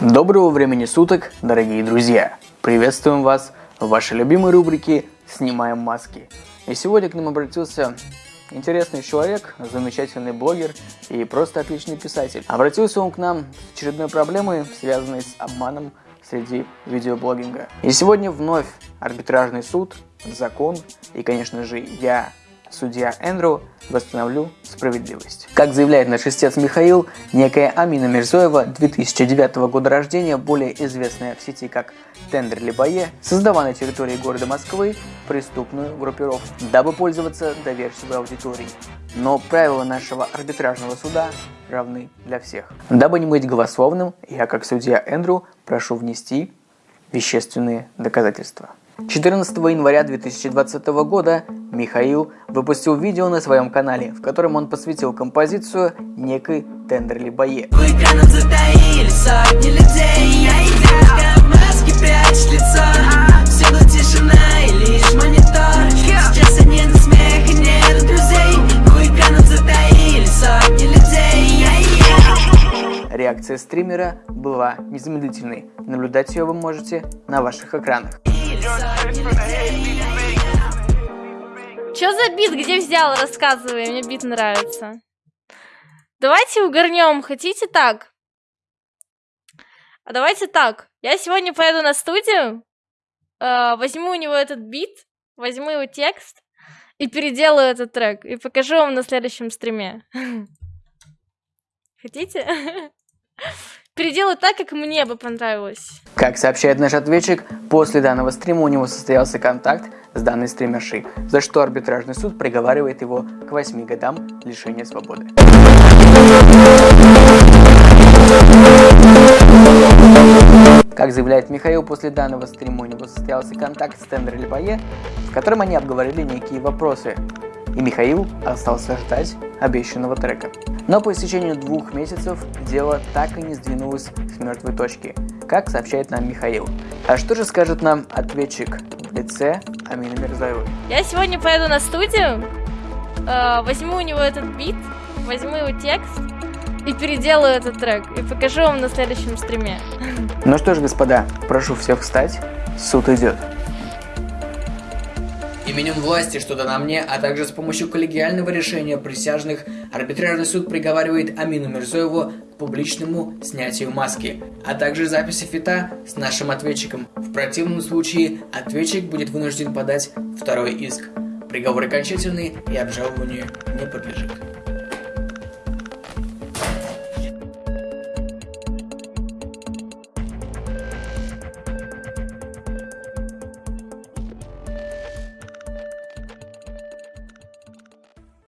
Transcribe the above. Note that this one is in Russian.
Доброго времени суток, дорогие друзья! Приветствуем вас в вашей любимой рубрике «Снимаем маски». И сегодня к нам обратился интересный человек, замечательный блогер и просто отличный писатель. Обратился он к нам с очередной проблемой, связанной с обманом среди видеоблогинга. И сегодня вновь арбитражный суд, закон и, конечно же, я, судья Эндрю, восстановлю справедливость. Как заявляет наш истец Михаил, некая Амина Мирзоева, 2009 года рождения, более известная в сети как Тендер Либае, создала на территории города Москвы преступную группировку, дабы пользоваться доверчивой аудиторией. Но правила нашего арбитражного суда равны для всех. Дабы не быть голословным, я как судья Эндрю прошу внести вещественные доказательства. 14 января 2020 года Михаил выпустил видео на своем канале, в котором он посвятил композицию некой Тендерли Бае. Реакция стримера была незамедлительной. Наблюдать ее вы можете на ваших экранах. Чё за бит? Где взял? Рассказывай, мне бит нравится. Давайте угорнем. Хотите так? А давайте так. Я сегодня поеду на студию, э, возьму у него этот бит, возьму его текст и переделаю этот трек. И покажу вам на следующем стриме. Хотите? Переделаю так, как мне бы понравилось. Как сообщает наш ответчик, после данного стрима у него состоялся контакт с данной стримершей, за что арбитражный суд приговаривает его к 8 годам лишения свободы. Как заявляет Михаил, после данного стрима у него состоялся контакт с Тендер Лебае, в котором они обговорили некие вопросы, и Михаил остался ждать обещанного трека. Но по истечению двух месяцев дело так и не сдвинулось с мертвой точки, как сообщает нам Михаил. А что же скажет нам ответчик в лице Амины Мирзаевой? Я сегодня поеду на студию, э, возьму у него этот бит, возьму его текст и переделаю этот трек, и покажу вам на следующем стриме. Ну что ж, господа, прошу всех встать, суд идет. Именем власти, что дано мне, а также с помощью коллегиального решения присяжных, арбитражный суд приговаривает Амину Мирзоеву к публичному снятию маски, а также записи фита с нашим ответчиком. В противном случае ответчик будет вынужден подать второй иск. Приговор окончательный и обжалованию не подлежит.